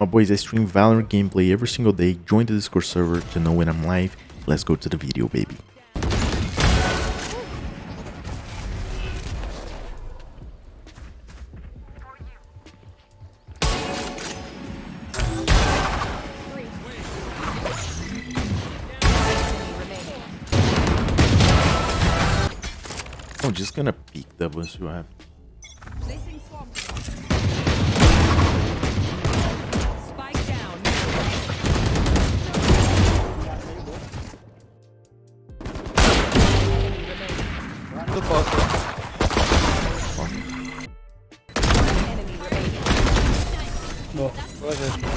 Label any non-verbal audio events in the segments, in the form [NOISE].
My boys, I stream Valorant gameplay every single day. Join the Discord server to know when I'm live. Let's go to the video, baby. I'm just gonna peek that once you have.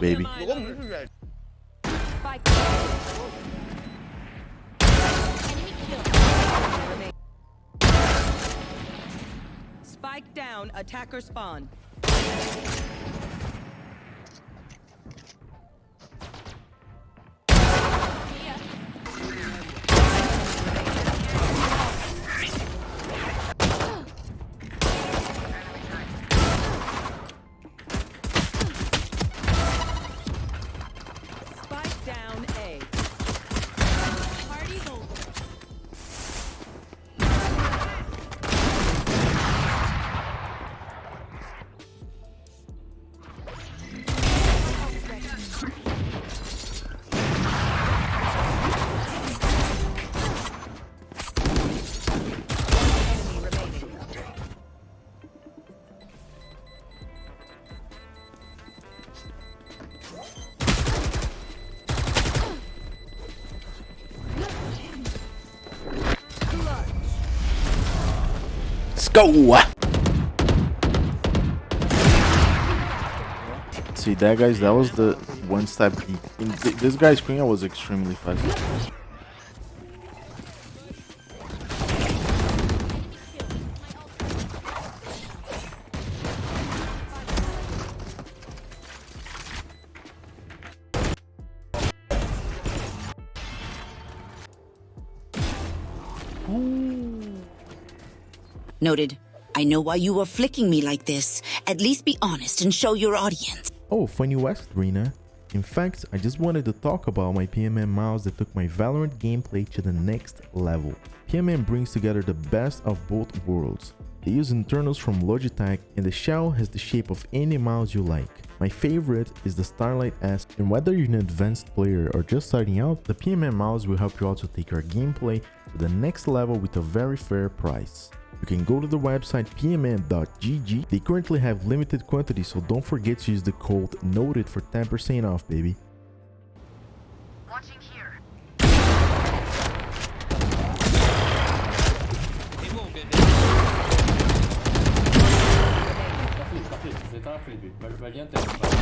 baby. Spike down. Attacker spawn. Go! See that guys, that was the one step. This guy's screen was extremely fast. Noted. I know why you were flicking me like this. At least be honest and show your audience. Oh, funny asked, Rena. In fact, I just wanted to talk about my PMM mouse that took my Valorant gameplay to the next level. PMM brings together the best of both worlds. They use internals from Logitech and the shell has the shape of any mouse you like. My favorite is the Starlight S and whether you're an advanced player or just starting out, the PMM mouse will help you also take your gameplay to the next level with a very fair price. You can go to the website pmm.gg. They currently have limited quantities, so don't forget to use the code NOTED for 10% off, baby. Watching here. Tá flip, tá flip. Você tá na flip. Vai, vai adiantando.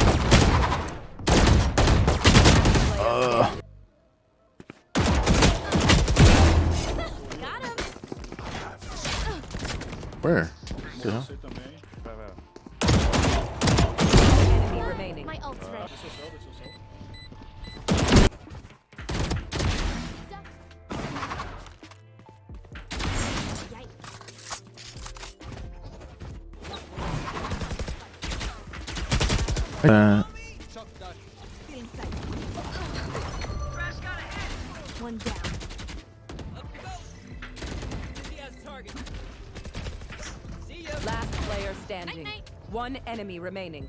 Where? The hell? My ult's ready. Uh, player standing. One enemy remaining.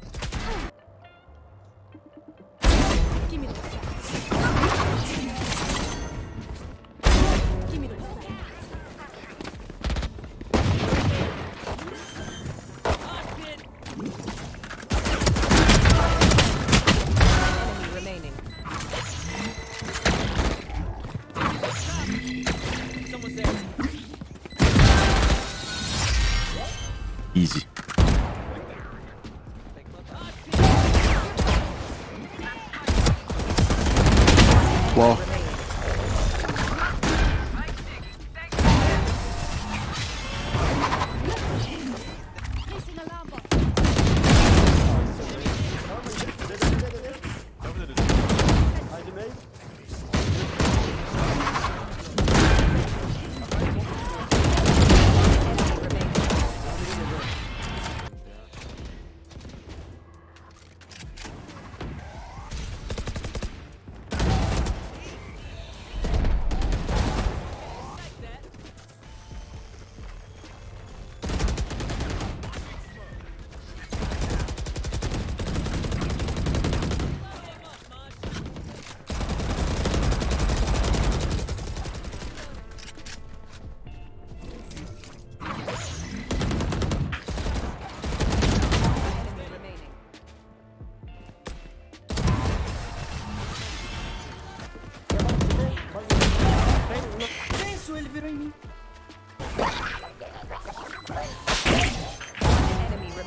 Easy. Wow.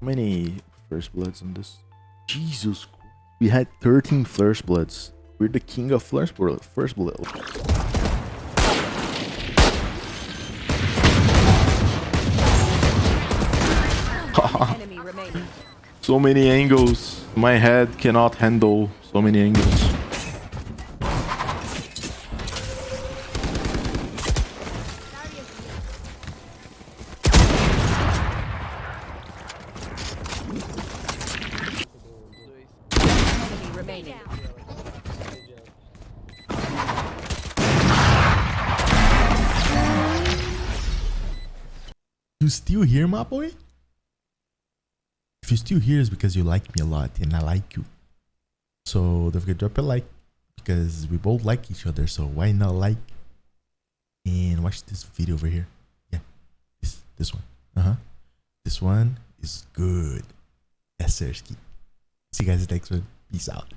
How many first bloods on this? Jesus. Christ. We had 13 first bloods. We're the king of first blood. First blood. [LAUGHS] [LAUGHS] So many angles. My head cannot handle so many angles. You still here, my boy? If you're still here, it's because you like me a lot and I like you. So don't forget to drop a like because we both like each other. So why not like and watch this video over here? Yeah, this this one. Uh huh. This one is good. Sir. See you guys next one. Peace out.